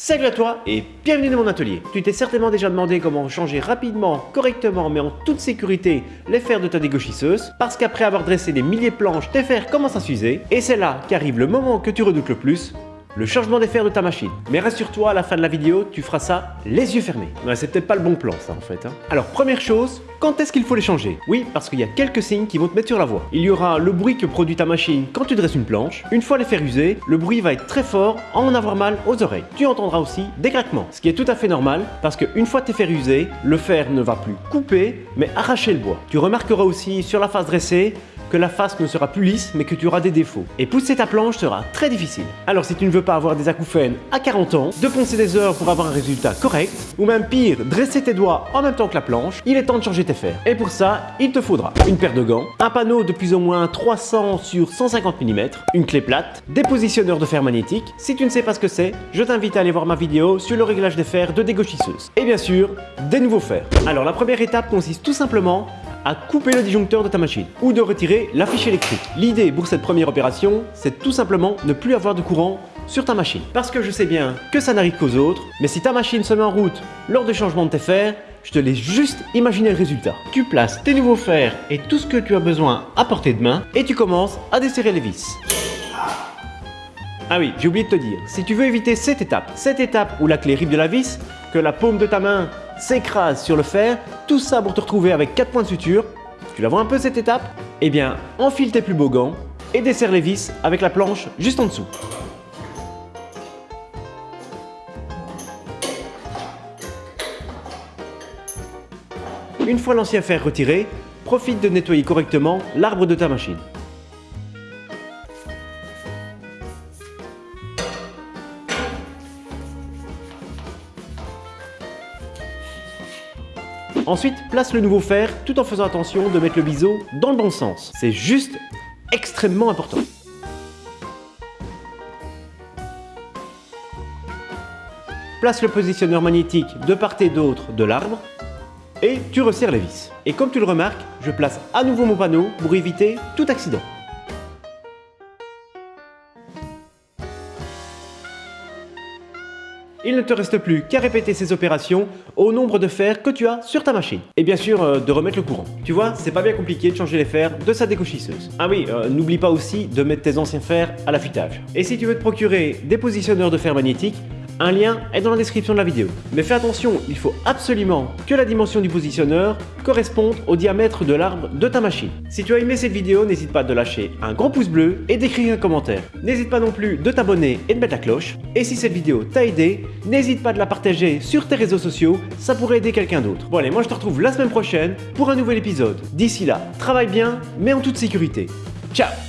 Salut à toi et bienvenue dans mon atelier. Tu t'es certainement déjà demandé comment changer rapidement, correctement mais en toute sécurité les fers de ta dégauchisseuse parce qu'après avoir dressé des milliers de planches, tes fers commencent à s'user et c'est là qu'arrive le moment que tu redoutes le plus, le changement des fers de ta machine. Mais rassure-toi, à la fin de la vidéo, tu feras ça les yeux fermés. Ouais, c'est peut-être pas le bon plan ça en fait. Hein. Alors première chose, quand est-ce qu'il faut les changer? Oui, parce qu'il y a quelques signes qui vont te mettre sur la voie. Il y aura le bruit que produit ta machine quand tu dresses une planche. Une fois les fers usés, le bruit va être très fort, en avoir mal aux oreilles. Tu entendras aussi des craquements, ce qui est tout à fait normal parce qu'une fois tes fers usés, le fer ne va plus couper mais arracher le bois. Tu remarqueras aussi sur la face dressée que la face ne sera plus lisse mais que tu auras des défauts. Et pousser ta planche sera très difficile. Alors si tu ne veux pas avoir des acouphènes à 40 ans, de poncer des heures pour avoir un résultat correct, ou même pire, dresser tes doigts en même temps que la planche, il est temps de changer tes fers. Et pour ça, il te faudra une paire de gants, un panneau de plus ou moins 300 sur 150 mm, une clé plate, des positionneurs de fer magnétique. Si tu ne sais pas ce que c'est, je t'invite à aller voir ma vidéo sur le réglage des fers de dégauchisseuse. Et bien sûr, des nouveaux fers. Alors la première étape consiste tout simplement à couper le disjoncteur de ta machine ou de retirer la fiche électrique. L'idée pour cette première opération, c'est tout simplement ne plus avoir de courant sur ta machine. Parce que je sais bien que ça n'arrive qu'aux autres, mais si ta machine se met en route lors du changement de tes fers, je te laisse juste imaginer le résultat. Tu places tes nouveaux fers et tout ce que tu as besoin à portée de main et tu commences à desserrer les vis. Ah oui, j'ai oublié de te dire, si tu veux éviter cette étape, cette étape où la clé rive de la vis, que la paume de ta main s'écrase sur le fer, tout ça pour te retrouver avec 4 points de suture. Tu la vois un peu cette étape? Eh bien, enfile tes plus beaux gants et desserre les vis avec la planche juste en dessous. Une fois l'ancien fer retiré, profite de nettoyer correctement l'arbre de ta machine. Ensuite, place le nouveau fer tout en faisant attention de mettre le biseau dans le bon sens. C'est juste extrêmement important. Place le positionneur magnétique de part et d'autre de l'arbre et tu resserres les vis. Et comme tu le remarques, je place à nouveau mon panneau pour éviter tout accident. Il ne te reste plus qu'à répéter ces opérations au nombre de fers que tu as sur ta machine. Et bien sûr, euh, de remettre le courant. Tu vois, c'est pas bien compliqué de changer les fers de sa décochisseuse. Ah oui, euh, n'oublie pas aussi de mettre tes anciens fers à l'affûtage. Et si tu veux te procurer des positionneurs de fer magnétiques, un lien est dans la description de la vidéo. Mais fais attention, il faut absolument que la dimension du positionneur corresponde au diamètre de l'arbre de ta machine. Si tu as aimé cette vidéo, n'hésite pas de lâcher un gros pouce bleu et d'écrire un commentaire. N'hésite pas non plus de t'abonner et de mettre la cloche. Et si cette vidéo t'a aidé, n'hésite pas de la partager sur tes réseaux sociaux, ça pourrait aider quelqu'un d'autre. Bon allez, moi je te retrouve la semaine prochaine pour un nouvel épisode. D'ici là, travaille bien, mais en toute sécurité. Ciao